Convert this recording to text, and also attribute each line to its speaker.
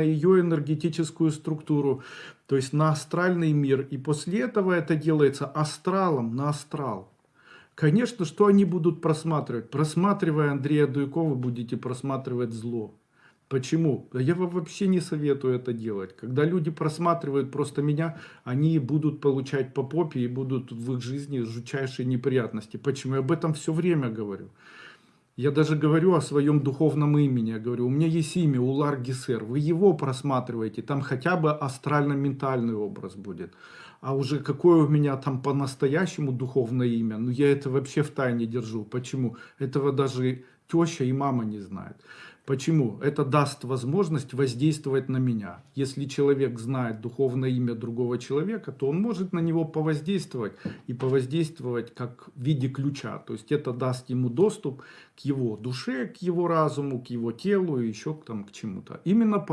Speaker 1: ее энергетическую структуру, то есть на астральный мир. И после этого это делается астралом на астрал. Конечно, что они будут просматривать? Просматривая Андрея Дуйкова, будете просматривать зло. Почему? Я вам вообще не советую это делать. Когда люди просматривают просто меня, они будут получать по попе и будут в их жизни жутчайшие неприятности. Почему? Я об этом все время говорю. Я даже говорю о своем духовном имени. Я говорю, у меня есть имя Улар Гисер. Вы его просматриваете, там хотя бы астрально-ментальный образ будет. А уже какое у меня там по-настоящему духовное имя, ну я это вообще в тайне держу. Почему? Этого даже теща и мама не знают. Почему? Это даст возможность воздействовать на меня. Если человек знает духовное имя другого человека, то он может на него повоздействовать и повоздействовать как в виде ключа. То есть это даст ему доступ к его душе, к его разуму, к его телу и еще там, к чему-то. Именно по